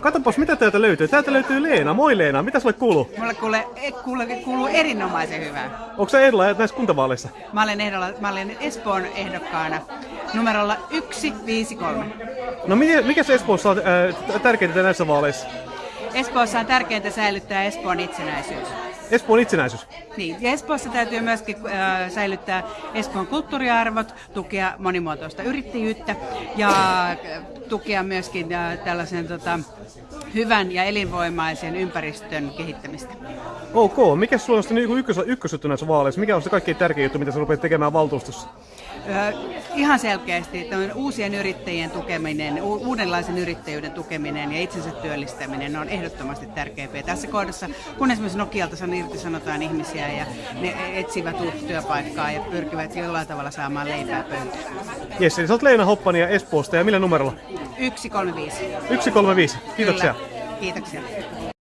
Katopas, mitä täältä löytyy. Täältä löytyy Leena. Moi Leena, mitä sulle kuuluu? Mulle kuule, e, kuule, kuuluu erinomaisen hyvää. Onko sä ehdolla näissä kuntavaaleissa? Mä olen, ehdolla, mä olen Espoon ehdokkaana numerolla 153. No mikä, mikä se Espoossa on äh, tärkeintä näissä vaaleissa? Espoossa on tärkeintä säilyttää Espoon itsenäisyys. Espoon itsenäisyys. Niin, ja Espoossa täytyy myöskin äh, säilyttää Espoon kulttuuriarvot, tukea monimuotoista yrittäjyyttä ja äh, tukea myöskin äh, tällaisen tota, hyvän ja elinvoimaisen ympäristön kehittämistä. Ok, mikä sulla on sitten niin ykkös, ykkösjuttu näissä vaaleissa? Mikä on se kaikkein tärkein juttu, mitä sä rupeat tekemään valtuustossa? Ö, ihan selkeästi uusien yrittäjien tukeminen, u- uudenlaisen yrittäjyyden tukeminen ja itsensä työllistäminen on ehdottomasti tärkeämpiä. Tässä kohdassa, kun esimerkiksi Nokialta san irtisanotaan ihmisiä ja ne etsivät uutta työpaikkaa ja pyrkivät jollain tavalla saamaan leipää pöytään. Jes, eli sä oot Leena Hoppania Espoosta ja millä numerolla? 135. 135. Kiitoksia. Kyllä. Kiitoksia.